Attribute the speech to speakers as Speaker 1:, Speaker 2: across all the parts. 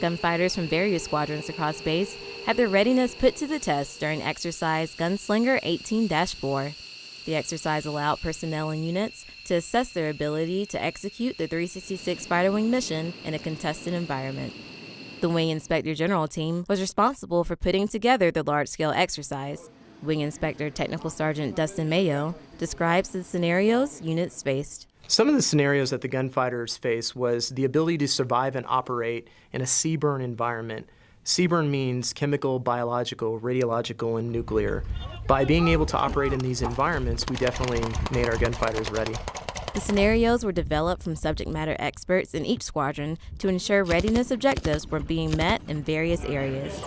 Speaker 1: Gunfighters from various squadrons across base had their readiness put to the test during exercise Gunslinger 18 4. The exercise allowed personnel and units to assess their ability to execute the 366 Fighter Wing mission in a contested environment. The Wing Inspector General team was responsible for putting together the large scale exercise. Wing Inspector Technical Sergeant Dustin Mayo describes the scenarios units faced.
Speaker 2: Some of the scenarios that the gunfighters faced was the ability to survive and operate in a CBRN environment. CBRN means chemical, biological, radiological, and nuclear. By being able to operate in these environments, we definitely made our gunfighters ready.
Speaker 1: The scenarios were developed from subject matter experts in each squadron to ensure readiness objectives were being met in various areas.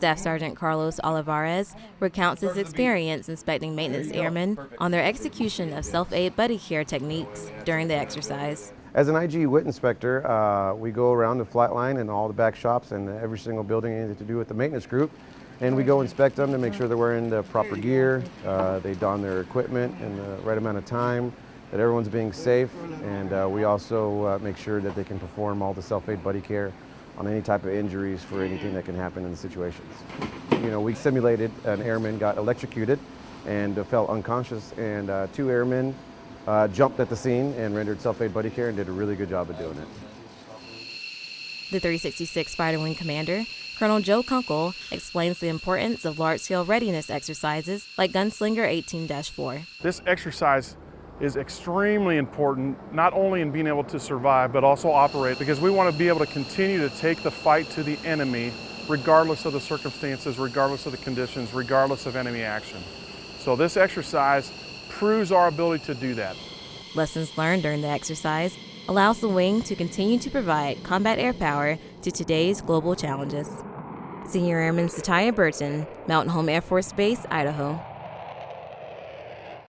Speaker 1: Staff Sergeant Carlos Olivares recounts his experience inspecting maintenance airmen on their execution of self-aid buddy care techniques during the exercise.
Speaker 3: As an IG WIT inspector, uh, we go around the flight line and all the back shops and every single building anything to do with the maintenance group and we go inspect them to make sure they're wearing the proper gear, uh, they don their equipment in the right amount of time, that everyone's being safe, and uh, we also uh, make sure that they can perform all the self-aid buddy care on any type of injuries for anything that can happen in the situations. You know, we simulated an airman got electrocuted and uh, fell unconscious, and uh, two airmen uh, jumped at the scene and rendered self-aid buddy care and did a really good job of doing it.
Speaker 1: The 366 Fighter Wing Commander Colonel Joe Kunkel explains the importance of large-scale readiness exercises like Gunslinger 18-4.
Speaker 4: This exercise is extremely important, not only in being able to survive, but also operate, because we want to be able to continue to take the fight to the enemy, regardless of the circumstances, regardless of the conditions, regardless of enemy action. So this exercise proves our ability to do that.
Speaker 1: Lessons learned during the exercise allows the wing to continue to provide combat air power to today's global challenges. Senior Airman Satya Burton, Mountain Home Air Force Base, Idaho.